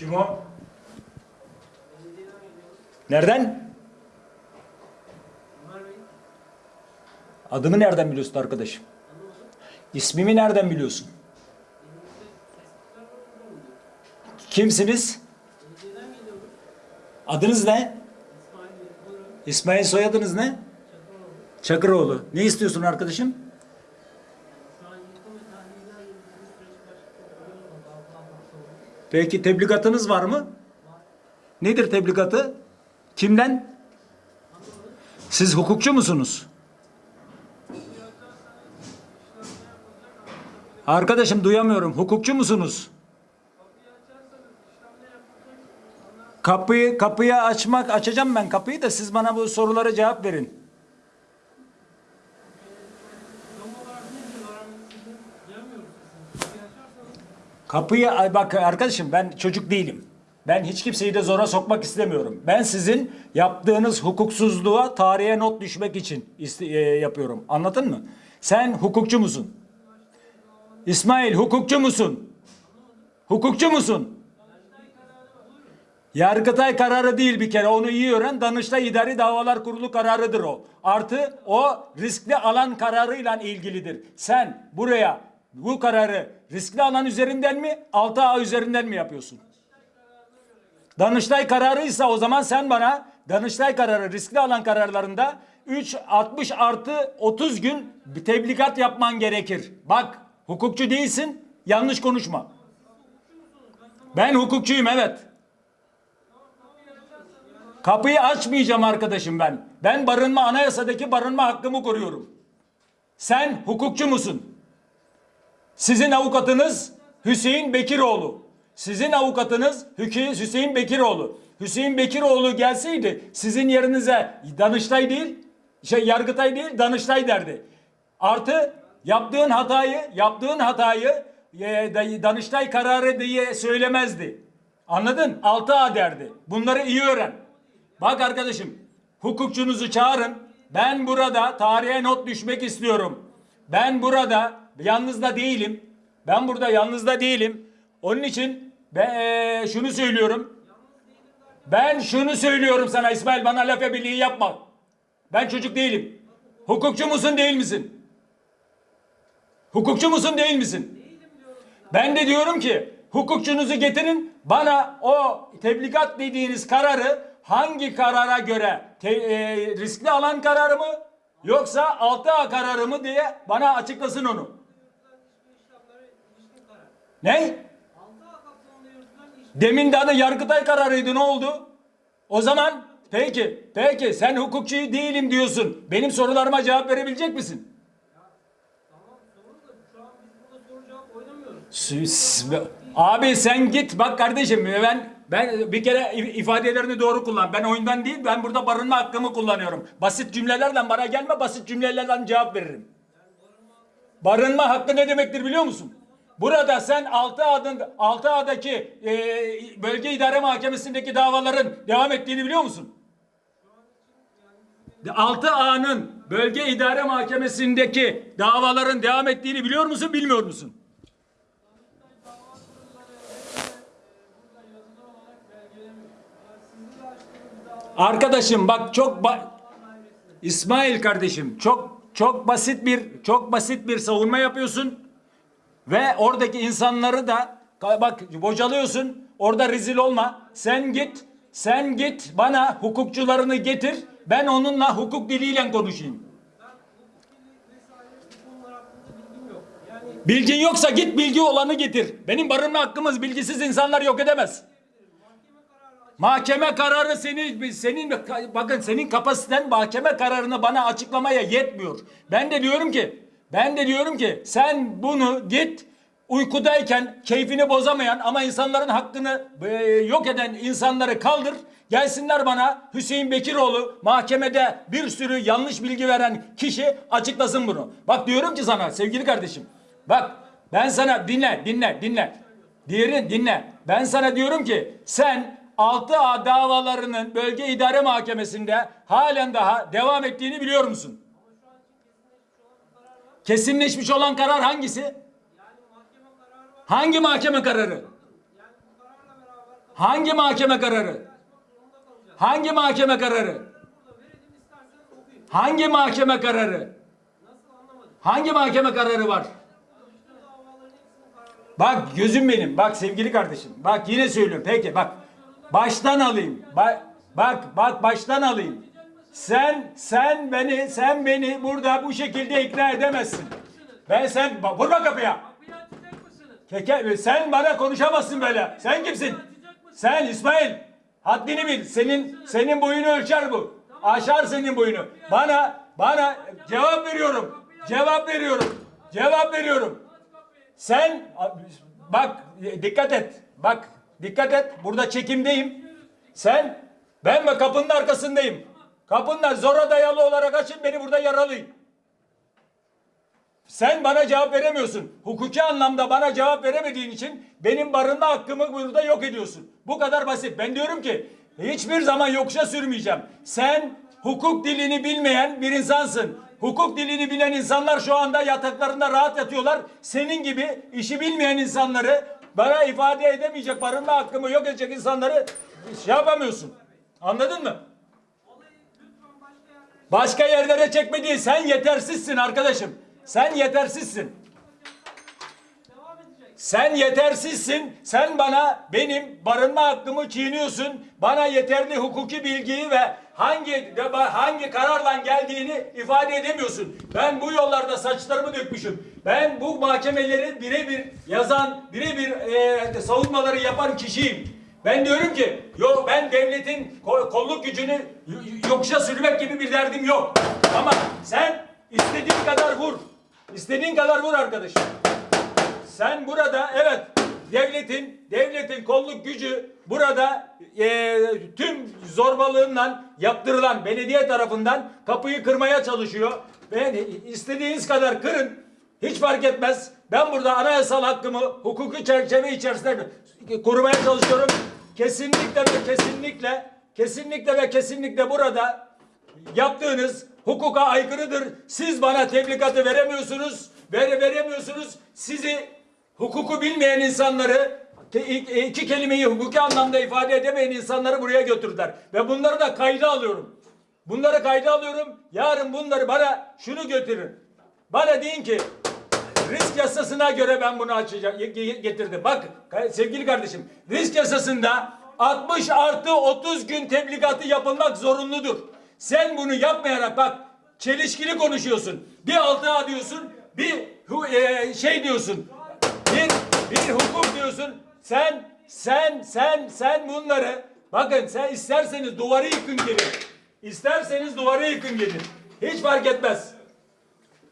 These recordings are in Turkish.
Kim o? Nereden? Adımı nereden biliyorsun arkadaşım? İsmimi nereden biliyorsun? Kimsiniz? Adınız ne? İsmail soyadınız ne? Çakıroğlu. Ne istiyorsun arkadaşım? Peki tebligatınız var mı? Nedir tebligatı? Kimden? Siz hukukçu musunuz? Arkadaşım duyamıyorum. Hukukçu musunuz? Kapıyı kapıyı açmak açacağım ben kapıyı da siz bana bu sorulara cevap verin. Kapıyı bak arkadaşım ben çocuk değilim. Ben hiç kimseyi de zora sokmak istemiyorum. Ben sizin yaptığınız hukuksuzluğa tarihe not düşmek için e, yapıyorum. Anladın mı? Sen hukukçu musun? İsmail hukukçu musun? Hukukçu musun? Yargıtay kararı değil bir kere onu iyi öğren. Danıştay İdari Davalar Kurulu kararıdır o. Artı o riskli alan kararıyla ilgilidir. Sen buraya bu kararı riskli alan üzerinden mi 6A üzerinden mi yapıyorsun? Danıştay kararıysa o zaman sen bana Danıştay kararı riskli alan kararlarında 3 60 artı 30 gün tebligat yapman gerekir. Bak hukukçu değilsin yanlış konuşma. Ben hukukçuyum evet. Kapıyı açmayacağım arkadaşım ben. Ben barınma anayasadaki barınma hakkımı koruyorum. Sen hukukçu musun? Sizin avukatınız Hüseyin Bekiroğlu. Sizin avukatınız Hüseyin Bekiroğlu. Hüseyin Bekiroğlu gelseydi sizin yerinize Danıştay değil, şey Yargıtay değil Danıştay derdi. Artı yaptığın hatayı, yaptığın hatayı e, da- Danıştay kararı diye söylemezdi. Anladın? 6A derdi. Bunları iyi öğren. Bak arkadaşım, hukukçunuzu çağırın. Ben burada tarihe not düşmek istiyorum. Ben burada yalnız da değilim. Ben burada yalnız da değilim. Onun için ben eee, şunu söylüyorum. Ben şunu söylüyorum sana İsmail bana laf birliği yapma. Ben çocuk değilim. Hukukçu musun değil misin? Hukukçu musun değil misin? Ben de diyorum ki hukukçunuzu getirin bana o tebligat dediğiniz kararı hangi karara göre te- e, riskli alan kararı mı yoksa 6A kararı mı diye bana açıklasın onu. Ne? Demin daha da Yargıtay kararıydı ne oldu? O zaman peki peki sen hukukçu değilim diyorsun. Benim sorularıma cevap verebilecek misin? Abi sen git bak kardeşim ben ben bir kere if- ifadelerini doğru kullan. Ben oyundan değil ben burada barınma hakkımı kullanıyorum. Basit cümlelerle bana gelme basit cümlelerle cevap veririm. Barınma hakkı ne demektir biliyor musun? Burada sen 6 adın 6 adaki e, bölge idare mahkemesindeki davaların devam ettiğini biliyor musun? 6A'nın bölge idare mahkemesindeki davaların devam ettiğini biliyor musun, bilmiyor musun? Arkadaşım bak çok İsmail kardeşim çok çok basit bir çok basit bir savunma yapıyorsun ve oradaki insanları da bak bocalıyorsun. Orada rezil olma. Sen git sen git bana hukukçularını getir. Ben onunla hukuk diliyle konuşayım. Bilgin yoksa git bilgi olanı getir. Benim barınma hakkımız bilgisiz insanlar yok edemez. Mahkeme kararı seni senin bakın senin kapasiten mahkeme kararını bana açıklamaya yetmiyor. Ben de diyorum ki ben de diyorum ki sen bunu git uykudayken keyfini bozamayan ama insanların hakkını e, yok eden insanları kaldır. Gelsinler bana Hüseyin Bekiroğlu mahkemede bir sürü yanlış bilgi veren kişi açıklasın bunu. Bak diyorum ki sana sevgili kardeşim. Bak ben sana dinle dinle dinle. Diğeri dinle. Ben sana diyorum ki sen 6A davalarının bölge idare mahkemesinde halen daha devam ettiğini biliyor musun? Kesinleşmiş olan karar hangisi? Hangi mahkeme kararı? Hangi mahkeme kararı? Hangi mahkeme kararı? Hangi mahkeme kararı? Hangi mahkeme kararı var? Bak gözüm benim. Bak sevgili kardeşim. Bak yine söylüyorum. Peki bak. Baştan alayım. Bak bak bak baştan alayım. Sen sen beni sen beni burada bu şekilde ikna edemezsin. Ben sen bak, vurma kapıya. Keke, sen bana konuşamazsın böyle. Sen kimsin? Sen İsmail. Haddini bil. Senin senin boyunu ölçer bu. Aşar senin boyunu. Bana bana cevap veriyorum. Cevap veriyorum. Cevap veriyorum. Sen bak dikkat et. Bak dikkat et. Burada çekimdeyim. Sen ben mi kapının arkasındayım. Kapının zora dayalı olarak açın beni burada yaralayın. Sen bana cevap veremiyorsun. Hukuki anlamda bana cevap veremediğin için benim barınma hakkımı burada yok ediyorsun. Bu kadar basit. Ben diyorum ki hiçbir zaman yokuşa sürmeyeceğim. Sen hukuk dilini bilmeyen bir insansın. Hukuk dilini bilen insanlar şu anda yataklarında rahat yatıyorlar. Senin gibi işi bilmeyen insanları bana ifade edemeyecek, barınma hakkımı yok edecek insanları şey yapamıyorsun. Anladın mı? Başka yerlere çekme. Sen yetersizsin arkadaşım. Sen yetersizsin. Sen yetersizsin. Sen bana benim barınma hakkımı çiğniyorsun. Bana yeterli hukuki bilgiyi ve hangi hangi kararla geldiğini ifade edemiyorsun. Ben bu yollarda saçlarımı dökmüşüm. Ben bu mahkemeleri birebir yazan, birebir e, savunmaları yapan kişiyim. Ben diyorum ki, yok ben devletin ko- kolluk gücünü yokuşa sürmek gibi bir derdim yok. Ama sen istediğin kadar vur. İstediğin kadar vur arkadaşım. Sen burada evet devletin devletin kolluk gücü burada e, tüm zorbalığından yaptırılan belediye tarafından kapıyı kırmaya çalışıyor. Ve istediğiniz kadar kırın. Hiç fark etmez. Ben burada anayasal hakkımı hukuki çerçeve içerisinde korumaya çalışıyorum. Kesinlikle ve kesinlikle kesinlikle ve kesinlikle burada yaptığınız hukuka aykırıdır. Siz bana tebligatı veremiyorsunuz. Vere veremiyorsunuz. Sizi hukuku bilmeyen insanları ke- iki kelimeyi hukuki anlamda ifade edemeyen insanları buraya götürdüler. Ve bunları da kayda alıyorum. Bunları kayda alıyorum. Yarın bunları bana şunu götürün. Bana deyin ki risk yasasına göre ben bunu açacağım, ge- ge- getirdim. Bak sevgili kardeşim risk yasasında 60 artı 30 gün tebligatı yapılmak zorunludur. Sen bunu yapmayarak bak çelişkili konuşuyorsun. Bir 6A diyorsun bir e, şey diyorsun. Bir, bir hukuk diyorsun. Sen sen sen sen bunları bakın sen isterseniz duvarı yıkın gelin. İsterseniz duvarı yıkın gelin. Hiç fark etmez.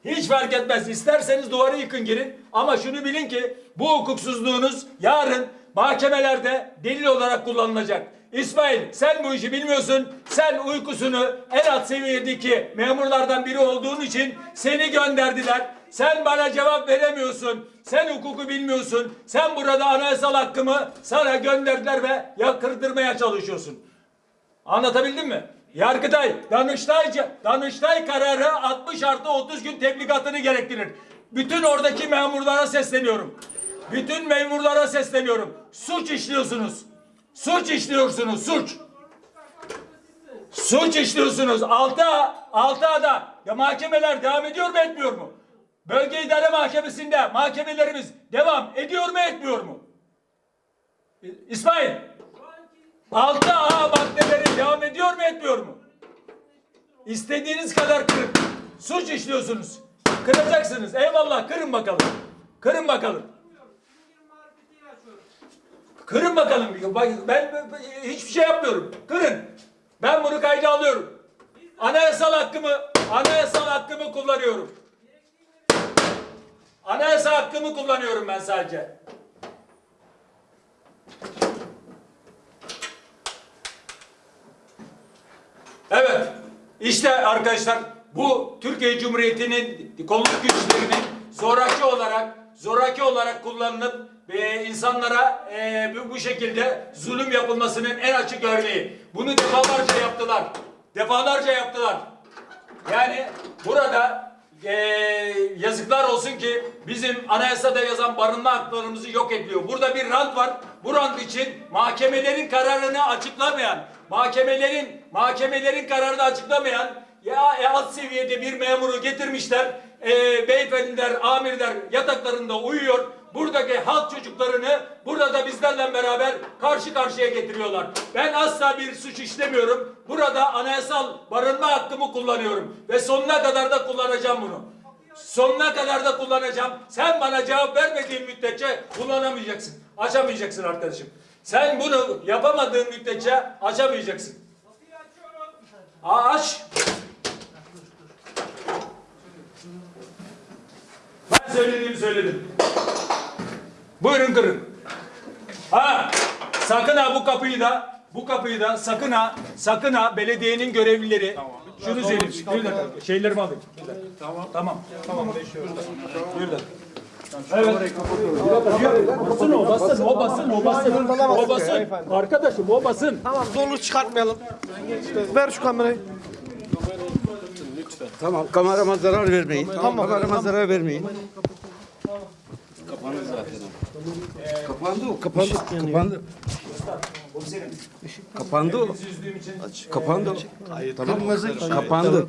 Hiç fark etmez. İsterseniz duvarı yıkın girin. Ama şunu bilin ki bu hukuksuzluğunuz yarın mahkemelerde delil olarak kullanılacak. İsmail sen bu işi bilmiyorsun. Sen uykusunu en alt seviyedeki memurlardan biri olduğun için seni gönderdiler. Sen bana cevap veremiyorsun. Sen hukuku bilmiyorsun. Sen burada anayasal hakkımı sana gönderdiler ve yakırdırmaya çalışıyorsun. Anlatabildim mi? Yargıtay, Danıştay, Danıştay kararı 60 artı 30 gün tebligatını gerektirir. Bütün oradaki memurlara sesleniyorum. Bütün memurlara sesleniyorum. Suç işliyorsunuz. Suç işliyorsunuz, suç. Suç işliyorsunuz. Altı, altı ada. Ya mahkemeler devam ediyor mu etmiyor mu? Bölge İdare Mahkemesi'nde mahkemelerimiz devam ediyor mu etmiyor mu? İsmail. 6A maddeleri devam ediyor mu etmiyor mu? İstediğiniz kadar kırın. Suç işliyorsunuz. Kıracaksınız. Eyvallah kırın bakalım. Kırın bakalım. Kırın bakalım. Bak, Ben, hiçbir şey yapmıyorum. Kırın. Ben bunu kayda alıyorum. Anayasal hakkımı anayasal hakkımı kullanıyorum. Anayasal hakkımı kullanıyorum ben sadece. Evet. İşte arkadaşlar bu Türkiye Cumhuriyeti'nin kolluk güçlerinin zoraki olarak zoraki olarak kullanılıp e, insanlara e, bu, bu şekilde zulüm yapılmasının en açık örneği. Bunu defalarca yaptılar. Defalarca yaptılar. Yani burada e, yazıklar olsun ki bizim anayasada yazan barınma haklarımızı yok ediliyor. Burada bir rant var. Burand için mahkemelerin kararını açıklamayan, mahkemelerin mahkemelerin kararını açıklamayan ya e, alt seviyede bir memuru getirmişler. E, beyefendiler, amirler yataklarında uyuyor. Buradaki halk çocuklarını burada da bizlerle beraber karşı karşıya getiriyorlar. Ben asla bir suç işlemiyorum. Burada anayasal barınma hakkımı kullanıyorum. Ve sonuna kadar da kullanacağım bunu. Sonuna kadar da kullanacağım. Sen bana cevap vermediğin müddetçe kullanamayacaksın. Açamayacaksın arkadaşım. Sen bunu yapamadığın müddetçe açamayacaksın. Aa, aç. Ben söylediğimi söyledim. Buyurun kırın. Ha, sakın ha bu kapıyı da bu kapıyı da sakın ha sakın ha belediyenin görevlileri şunu söyleyeyim. Bir dakika. Şeylerimi alayım. Bir dakika. Tamam. Tamam. Tamam. Bir dakika. Evet. Basın o basın o basın o basın o basın. Arkadaşım o basın. Tamam zorluk çıkartmayalım. Ver şu kamerayı. Tamam kamerama zarar vermeyin. Tamam kamerama zarar vermeyin. Kapandı zaten. Kapandı o kapandı. Kapandı. Kapandı o. Kapandı. Tamam kapandı.